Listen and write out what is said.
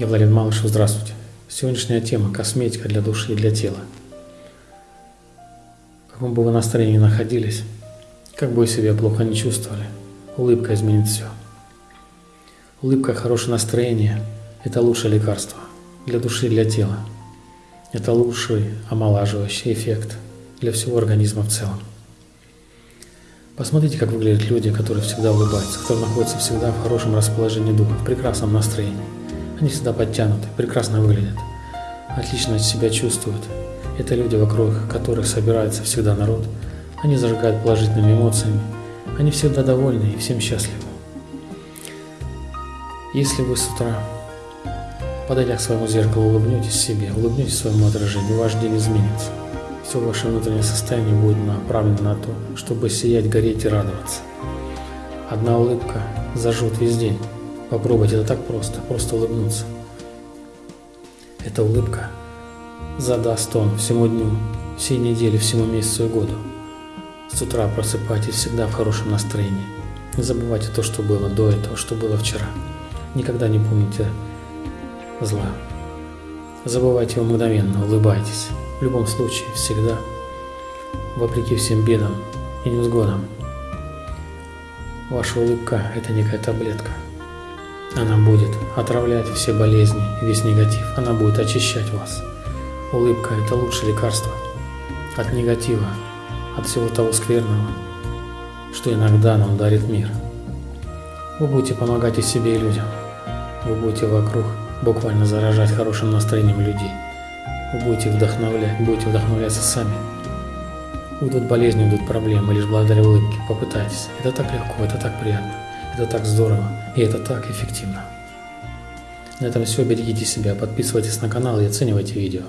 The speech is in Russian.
Я Владимир Малышев, здравствуйте. Сегодняшняя тема – косметика для души и для тела. В каком бы вы настроении ни находились, как бы вы себя плохо не чувствовали, улыбка изменит все. Улыбка, хорошее настроение – это лучшее лекарство для души и для тела. Это лучший омолаживающий эффект для всего организма в целом. Посмотрите, как выглядят люди, которые всегда улыбаются, которые находятся всегда в хорошем расположении духа, в прекрасном настроении. Они всегда подтянуты, прекрасно выглядят, отлично себя чувствуют. Это люди, вокруг которых собирается всегда народ. Они зажигают положительными эмоциями. Они всегда довольны и всем счастливы. Если вы с утра, подойдя к своему зеркалу, улыбнетесь себе, улыбнетесь своему отражению, ваш день изменится. Все ваше внутреннее состояние будет направлено на то, чтобы сиять, гореть и радоваться. Одна улыбка зажжет весь день. Попробуйте, это так просто, просто улыбнуться. Эта улыбка задаст тон всему дню, всей неделе, всему месяцу и году. С утра просыпайтесь всегда в хорошем настроении. Не забывайте то, что было до этого, что было вчера. Никогда не помните зла. Забывайте его мгновенно, улыбайтесь. В любом случае, всегда, вопреки всем бедам и невзгодам. Ваша улыбка – это некая таблетка – она будет отравлять все болезни, весь негатив. Она будет очищать вас. Улыбка – это лучшее лекарство от негатива, от всего того скверного, что иногда нам дарит мир. Вы будете помогать и себе, и людям. Вы будете вокруг буквально заражать хорошим настроением людей. Вы будете вдохновлять, будете вдохновляться сами. Уйдут болезни, уйдут проблемы лишь благодаря улыбке. Попытайтесь. Это так легко, это так приятно. Это так здорово и это так эффективно. На этом все. Берегите себя, подписывайтесь на канал и оценивайте видео.